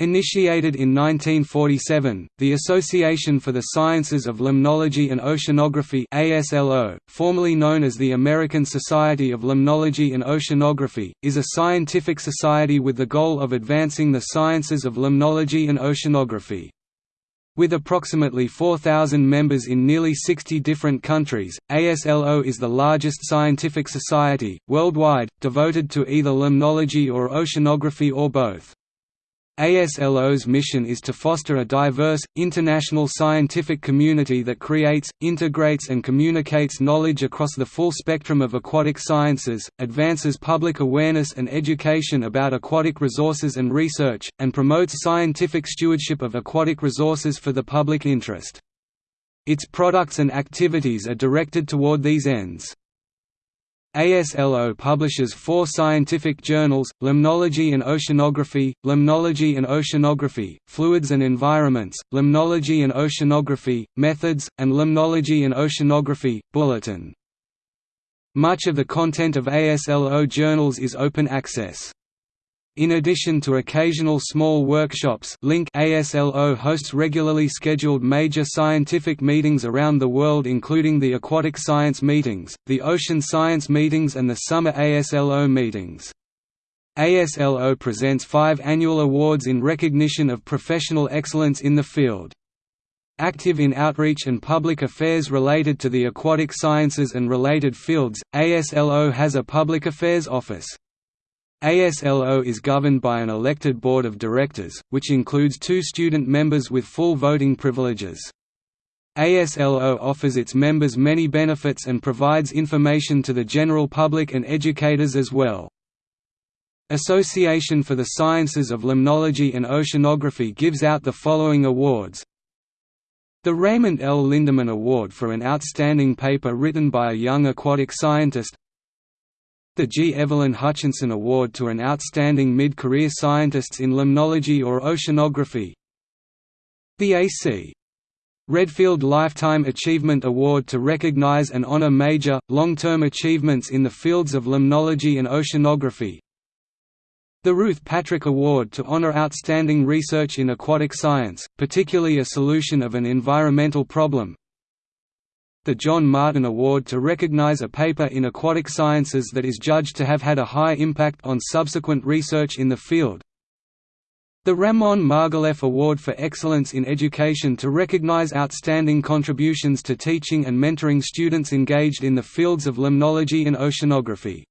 Initiated in 1947, the Association for the Sciences of Limnology and Oceanography ASLO, formerly known as the American Society of Limnology and Oceanography, is a scientific society with the goal of advancing the sciences of limnology and oceanography. With approximately 4,000 members in nearly 60 different countries, ASLO is the largest scientific society, worldwide, devoted to either limnology or oceanography or both. ASLO's mission is to foster a diverse, international scientific community that creates, integrates and communicates knowledge across the full spectrum of aquatic sciences, advances public awareness and education about aquatic resources and research, and promotes scientific stewardship of aquatic resources for the public interest. Its products and activities are directed toward these ends. ASLO publishes four scientific journals, Limnology and Oceanography, Limnology and Oceanography, Fluids and Environments, Limnology and Oceanography, Methods, and Limnology and Oceanography, Bulletin. Much of the content of ASLO journals is open access. In addition to occasional small workshops Link ASLO hosts regularly scheduled major scientific meetings around the world including the Aquatic Science Meetings, the Ocean Science Meetings and the Summer ASLO Meetings. ASLO presents five annual awards in recognition of professional excellence in the field. Active in outreach and public affairs related to the aquatic sciences and related fields, ASLO has a public affairs office. ASLO is governed by an elected board of directors, which includes two student members with full voting privileges. ASLO offers its members many benefits and provides information to the general public and educators as well. Association for the Sciences of Limnology and Oceanography gives out the following awards the Raymond L. Lindeman Award for an outstanding paper written by a young aquatic scientist the G. Evelyn Hutchinson Award to an outstanding mid-career scientists in limnology or oceanography The A.C. Redfield Lifetime Achievement Award to recognize and honor major, long-term achievements in the fields of limnology and oceanography the Ruth Patrick Award to honor outstanding research in aquatic science, particularly a solution of an environmental problem the John Martin Award to recognize a paper in aquatic sciences that is judged to have had a high impact on subsequent research in the field. The Ramon Margalef Award for Excellence in Education to recognize outstanding contributions to teaching and mentoring students engaged in the fields of limnology and oceanography.